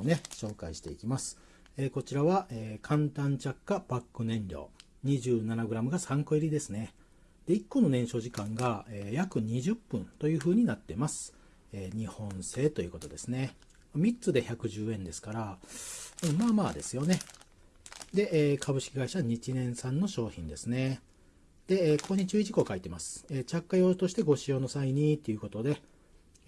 をね、紹介していきます。えー、こちらは、えー、簡単着火パック燃料。27g が3個入りですね。で、1個の燃焼時間が、えー、約20分という風になってます。え、日本製ということですね。3つで110円ですから、まあまあですよね。で、え、株式会社日年産の商品ですね。で、えここに注意事項書いてます。え着火用としてご使用の際にということで、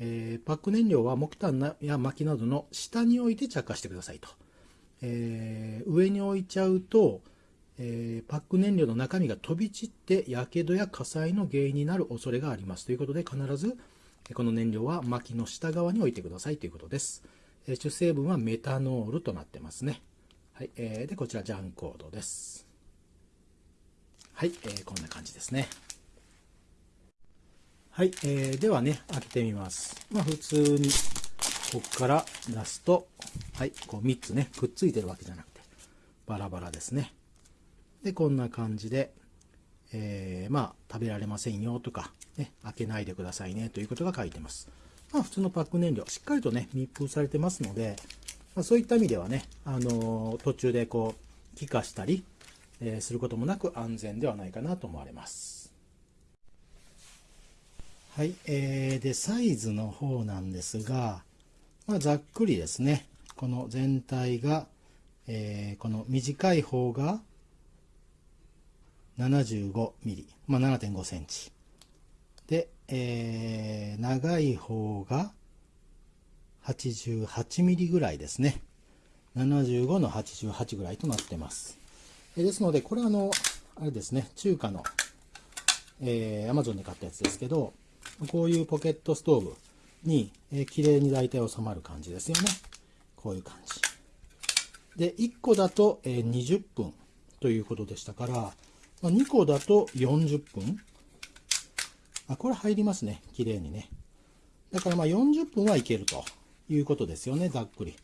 えー、パック燃料は木炭や薪などの下に置いて着火してくださいと。えー、上に置いちゃうと、えー、パック燃料の中身が飛び散って火傷や火災の原因になる恐れがありますということで必ずこの燃料は薪の下側に置いてくださいということです。え主成分はメタノールとなってますね。はい、えー、でこちらジャンコードです。はい、えー、こんな感じですね。はい、えー、ではね、開けてみます。まあ普通に、こっから出すと、はい、こう3つね、くっついてるわけじゃなくて、バラバラですね。で、こんな感じで、えー、まあ、食べられませんよとか、ね、開けないでくださいねということが書いてます。まあ、普通のパック燃料、しっかりとね、密封されてますので、まあ、そういった意味ではね、あのー、途中でこう、気化したり、えー、することもなく安全ではないかなと思われます。はい、えー、で、サイズの方なんですが、まあ、ざっくりですね、この全体が、えー、この短い方が75ミリ、まあ、7.5センチ。で、えー、長い方が88ミリぐらいですね。75の88ぐらいとなってます。ですので、これはあの、あれですね、中華の、えー、Amazon で買ったやつですけど、こういうポケットストーブに、えー、綺麗に大体収まる感じですよね。こういう感じ。で、1個だと、えー、20分ということでしたから、まあ、2個だと40分。あ、これ入りますね。綺麗にね。だからまあ40分はいけるということですよね。ざっくり。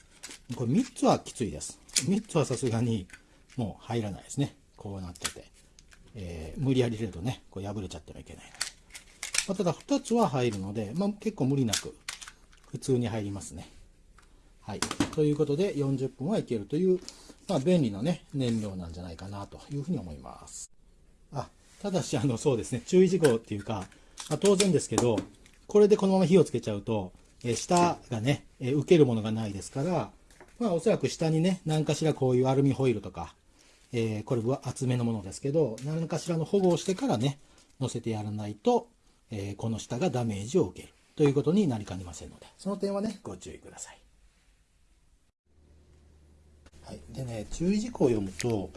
これ3つはきついです。3つはさすがにもう入らないですね。こうなってて。えー、無理やり入れるとね、こう破れちゃってはいけない。まあ、ただ2つは入るので、まあ、結構無理なく普通に入りますね。はい。ということで40分はいけるという、まあ、便利なね、燃料なんじゃないかなというふうに思います。あ、ただし、あの、そうですね、注意事項っていうか、まあ、当然ですけど、これでこのまま火をつけちゃうと、え下がね、え受けるものがないですから、まあ、おそらく下にね、何かしらこういうアルミホイルとか、えー、これは厚めのものですけど、何かしらの保護をしてからね、乗せてやらないと、えー、この下がダメージを受けるということになりかねませんので、その点はね、ご注意ください。はい。でね、注意事項を読むと、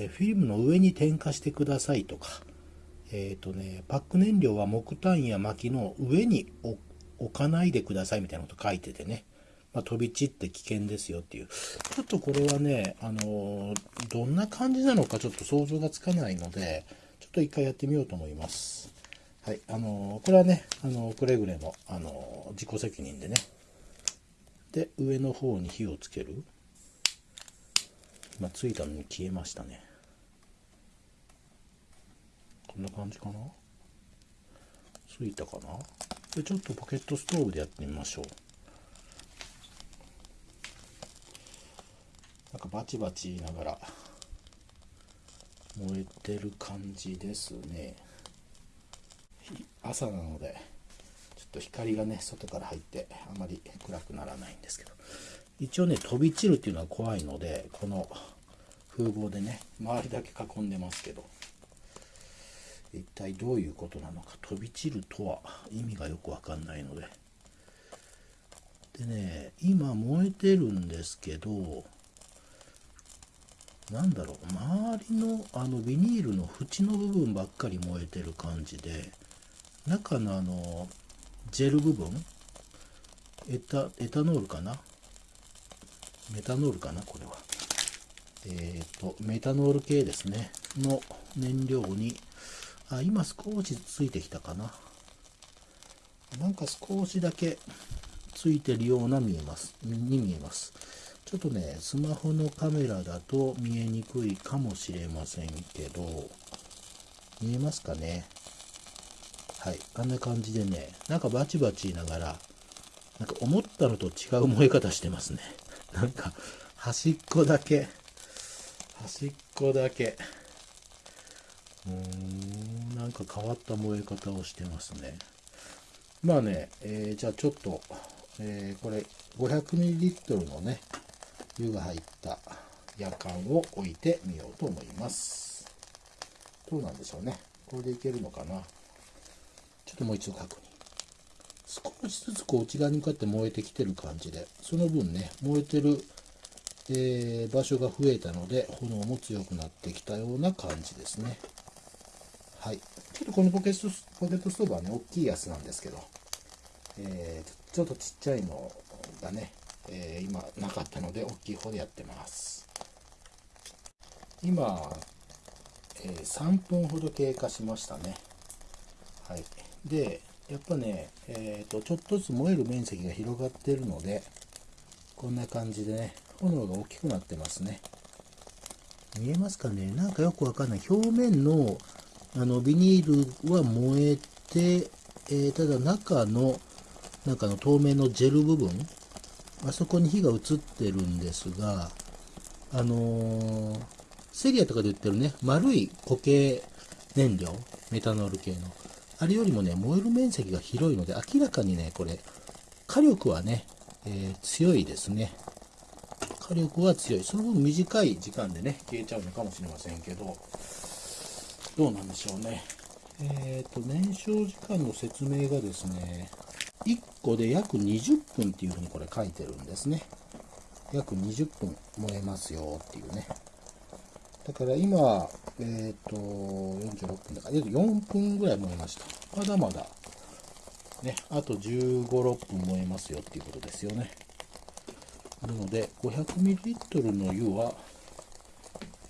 えフィルムの上に点火してくださいとか、えっ、ー、とね、パック燃料は木炭や薪の上に置かないでくださいみたいなこと書いててね、まあ、飛び散って危険ですよっていう。ちょっとこれはね、あのー、どんな感じなのかちょっと想像がつかないので、ちょっと一回やってみようと思います。はい、あのこれはね、あのくれぐれも、あの自己責任でね。で、上の方に火をつける。今ついたのに消えましたね。こんな感じかな？ついたかな？で、ちょっとポケットストーブでやってみましょう。なんかバチバチ言いながら燃えてる感じですね。朝なのでちょっと光がね外から入ってあまり暗くならないんですけど。一応ね飛び散るっていうのは怖いのでこの風防でね周りだけ囲んでますけど。一体どういうことなのか飛び散るとは意味がよくわかんないので。でね今燃えてるんですけどなんだろう周りのあのビニールの縁の部分ばっかり燃えてる感じで中のあのジェル部分？エタエタノールかな？メタノールかな？これは。えっ、ー、とメタノール系ですね。の燃料に。あ今少しついてきたかな？なんか少しだけついてるような見えます。に見えます。ちょっとねスマホのカメラだと見えにくいかもしれませんけど見えますかね？はい、あんな感じでね、なんかバチバチ言いながら、なんか思ったのと違う燃え方してますね。なんか端っこだけ、端っこだけ。うーん、なんか変わった燃え方をしてますね。まあね、えー、じゃあちょっと、えー、これ 500ml のね、湯が入った夜間を置いてみようと思います。どうなんでしょうね。これでいけるのかな。ともう一度確認。少しずつこう内側に向かって燃えてきてる感じで、その分ね、燃えてる、えー、場所が増えたので、炎も強くなってきたような感じですね。はい。ちょっとこのポケットポケットストーブはね、大きいやつなんですけど、えー、ちょっとちっちゃいのがね、えー、今なかったので、大きい方でやってます。今、えー、3分ほど経過しましたね。はい。で、やっぱね、えーと、ちょっとずつ燃える面積が広がってるので、こんな感じでね、炎が大きくなってますね。見えますかね？なんかよくわかんない。表面のあのビニールは燃えて、えー、ただ中の、中の透明のジェル部分、あそこに火が移ってるんですが、あのー、セリアとかで売ってるね、丸い固形燃料、メタノール系の。あれよりもね、燃える面積が広いので、明らかにね、これ、火力はね、えー、強いですね。火力は強い。その分短い時間でね、消えちゃうのかもしれませんけど、どうなんでしょうね。えっ、ー、と、燃焼時間の説明がですね、1個で約20分っていうふうにこれ書いてるんですね。約20分燃えますよっていうね。だから今、えっ、ー、と、46分だから、4分ぐらい燃えました。まだまだ、ね、あと15、6分燃えますよっていうことですよね。なので、500ml の湯は、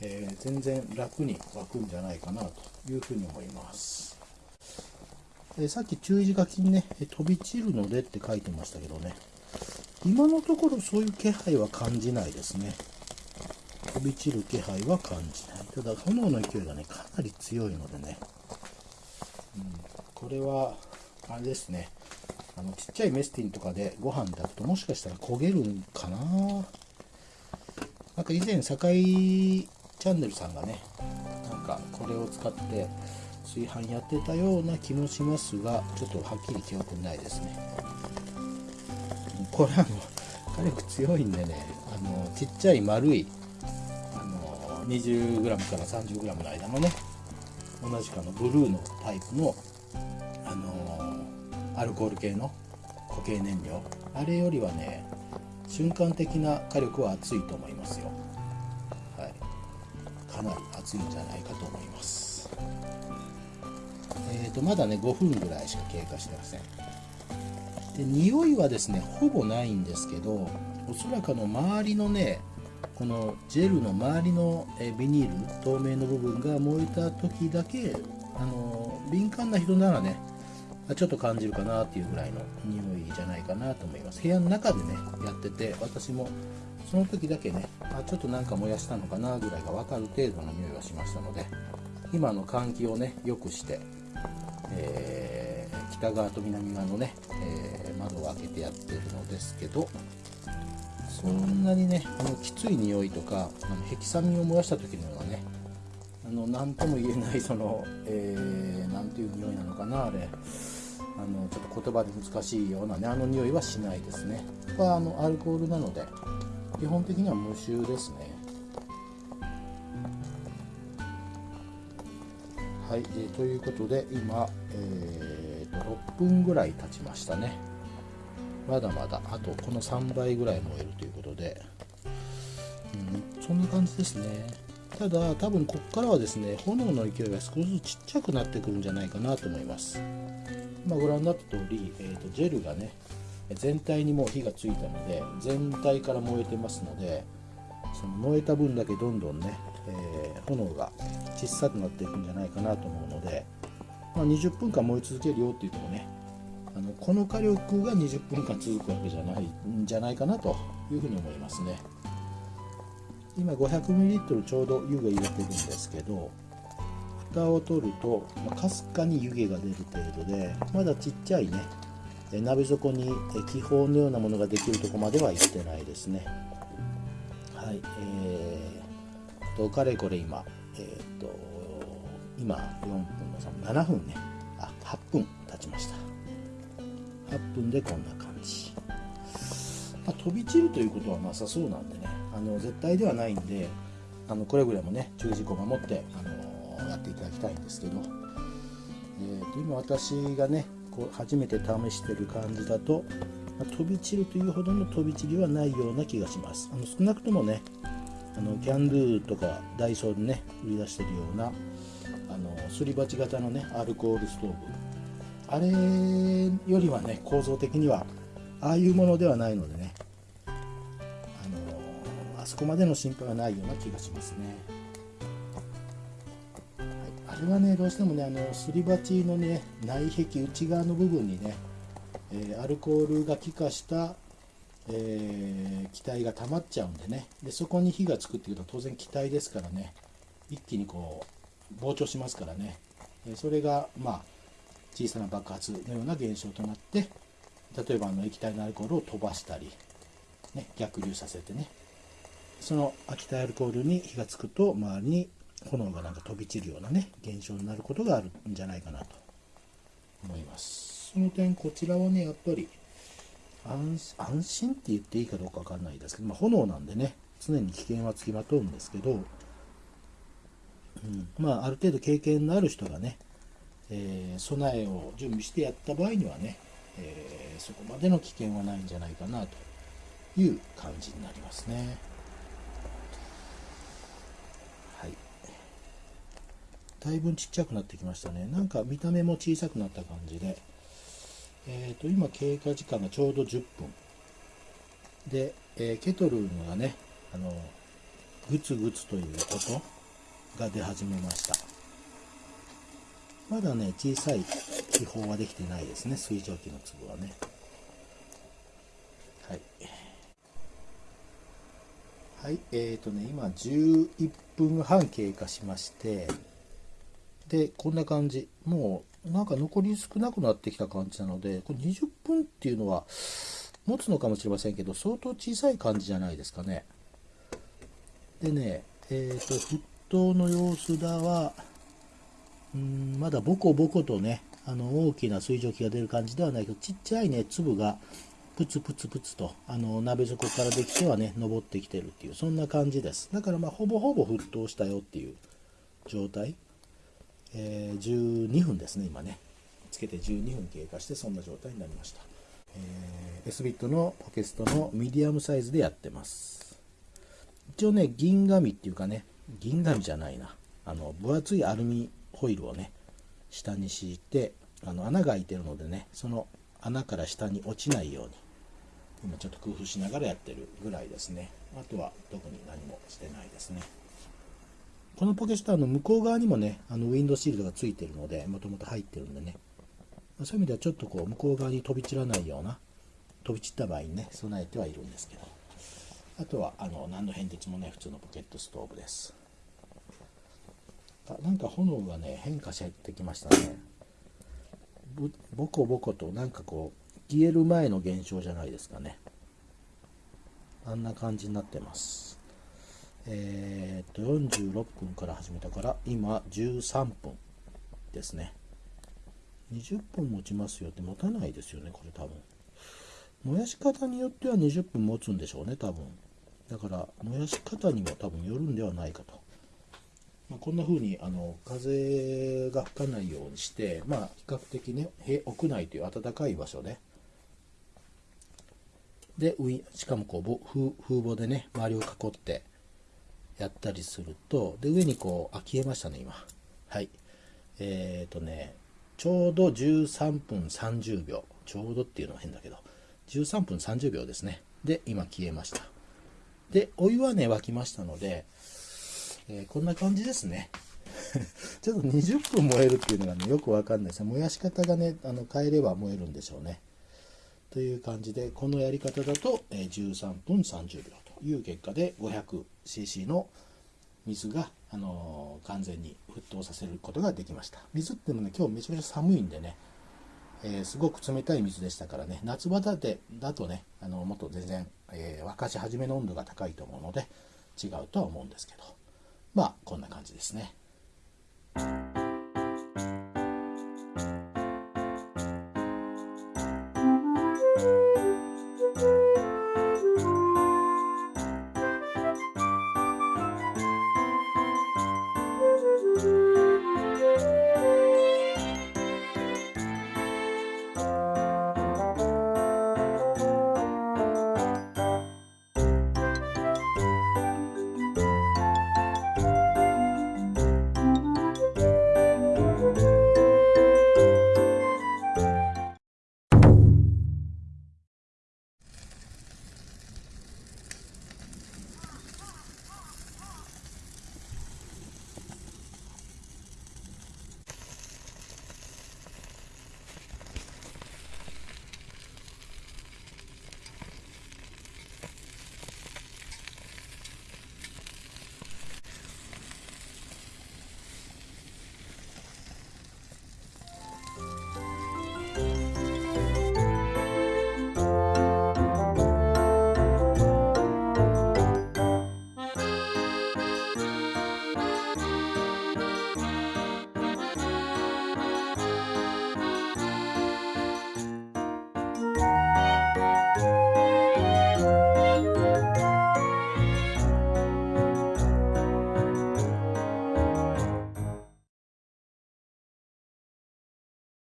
えー、全然楽に沸くんじゃないかなというふうに思います。えさっき注意書きにね、飛び散るのでって書いてましたけどね、今のところそういう気配は感じないですね。飛び散る気配は感じない。ただ、炎の勢いがね、かなり強いのでね、うん、これは、あれですね、あの、ちっちゃいメスティンとかでご飯炊くともしかしたら焦げるんかななんか以前、堺チャンネルさんがね、なんかこれを使って炊飯やってたような気もしますが、ちょっとはっきり記憶ないですね。これあの、火力強いんでね、あの、ちっちゃい丸い 20g から 30g の間のね同じかのブルーのタイプの、あのー、アルコール系の固形燃料。あれよりはね瞬間的な火力は熱いと思いますよ、はい、かなり熱いんじゃないかと思います。えーとまだね5分ぐらいしか経過してません。で匂いはですねほぼないんですけどおそらくあの周りのねこのジェルの周りのビニール透明の部分が燃えた時だけあの敏感な人ならねちょっと感じるかなっていうぐらいの匂いじゃないかなと思います。部屋の中でねやってて私もその時だけねあちょっとなんか燃やしたのかなぐらいが分かる程度の匂いがしましたので今の換気をね良くして、えー、北側と南側のね、えー、窓を開けてやってるのですけどそんなにねあのきつい匂いとかあのヘキサミンを燃やした時のようなねあの何とも言えないその、えー、なんていう匂いなのかなあれ。あのちょっと言葉で難しいようなねあの匂いはしないですね。はあのアルコールなので基本的には無臭ですね。はい、えー、ということで今、えーと、と6分ぐらい経ちましたね。まだまだあとこの3倍ぐらい燃えるということで、うん、そんな感じですね。ただ多分ここからはですね炎の勢いが少しずつちっちゃくなってくるんじゃないかなと思います。今ご覧になった通り、えーと、ジェルがね全体にもう火がついたので全体から燃えてますのでその燃えた分だけどんどんね、えー、炎が小さくなっていくんじゃないかなと思うので、まあ、20分間燃え続けるよっていうとこねこの火力が20分間続くわけじゃないんじゃないかなというふうに思いますね。今 500ml ちょうど湯が入れてるんですけど蓋を取るとかすかに湯気が出る程度でまだちっちゃいね鍋底に気泡のようなものができるとこまでは行ってないですね。はいえー、とかれこれ今えっ、と今4分の3 7分ね。あ8分経ちました。8分でこんな感じ、まあ、飛び散るということはなさそうなんでねあの絶対ではないんであのくれぐれもね注意事項を守って、あのやっていただきたいんですけど、えー、と今私がねこう初めて試してる感じだと、まあ、飛び散るというほどの飛び散りはないような気がします。あの少なくともねあのキャンドゥとかダイソーでね売り出してるようなあのすり鉢型のねアルコールストーブあれよりはね構造的にはああいうものではないのでね。あのあそこまでの心配はないような気がしますね。はい、あれはねどうしてもねあのすり鉢のね内壁内側の部分にね、えー、アルコールが気化した、えー、気体が溜まっちゃうんでね。でそこに火がつくっていうと当然気体ですからね。一気にこう膨張しますからね。それがまあ小さな爆発のような現象となって例えばあの液体のアルコールを飛ばしたり、ね、逆流させてね。その秋田アルコールに火がつくと周りに炎がなんか飛び散るようなね現象になることがあるんじゃないかなと。思います。その点こちらはねやっぱり安心って言っていいかどうか分かんないですけど、まあ、炎なんでね常に危険はつきまとうんですけど、うん、まあある程度経験のある人がね、えー、備えを準備してやった場合にはね、えー、そこまでの危険はないんじゃないかなという感じになりますね。はい。だいぶちっちゃくなってきましたね。なんか見た目も小さくなった感じで。えーと、今経過時間がちょうど10分。で、えー、ケトルがねあのグツグツということが出始めました。まだね小さい気泡はできてないですね。水蒸気の粒はね。はい。はいえーとね今11分半経過しましてでこんな感じ。もうなんか残り少なくなってきた感じなのでこれ20分っていうのは持つのかもしれませんけど相当小さい感じじゃないですかね。でねえっ、ー、と沸騰の様子だはうんまだボコボコとねあの大きな水蒸気が出る感じではないけどちっちゃいね粒がプツプツプツとあの鍋底からできてはね登ってきてるっていうそんな感じですだからまあほぼほぼ沸騰したよっていう状態えー、12分ですね、今ね。つけて12分経過してそんな状態になりました。えー、S ビットのポケストのミディアムサイズでやってます。一応ね、銀紙っていうかね、銀紙じゃないな。あの、分厚いアルミホイルをね、下に敷いて、あの穴が開いてるのでね、その穴から下に落ちないように、今ちょっと工夫しながらやってるぐらいですね。あとは特に何もしてないですね。このポケスターの向こう側にもね、あのウィンドシールドがついてるので、もともと入ってるんでね、そういう意味ではちょっとこう向こう側に飛び散らないような、飛び散った場合にね、備えてはいるんですけど、あとはあの何の変哲もね、普通のポケットストーブです。あなんか炎がね、変化してきましたね。ボコボコとなんかこう、消える前の現象じゃないですかね。あんな感じになってます。えー、っと46分から始めたから今13分ですね20分持ちますよって持たないですよねこれ多分燃やし方によっては20分持つんでしょうね多分だから燃やし方にも多分よるんではないかと、まあ、こんな風にあの風が吹かないようにしてまあ比較的ね屋内という暖かい場所ででしかもこう風防でね周りを囲ってやったりすると、で、上にこう、あ、消えましたね、今。はい。えっ、ー、とね、ちょうど13分30秒。ちょうどっていうのは変だけど、13分30秒ですね。で、今消えました。で、お湯はね、沸きましたので、えー、こんな感じですね。ちょっと20分燃えるっていうのがね、よくわかんないです。燃やし方がね、あの変えれば燃えるんでしょうね。という感じで、このやり方だと、え13分30秒という結果で 500cc の水が、あのー、完全に沸騰させることができました。水ってもね、今日めちゃめちゃ寒いんでね、えー、すごく冷たい水でしたからね、夏場だだとね、あのもっと全然、えー、沸かし始めの温度が高いと思うので、違うとは思うんですけど。まあこんな感じですね。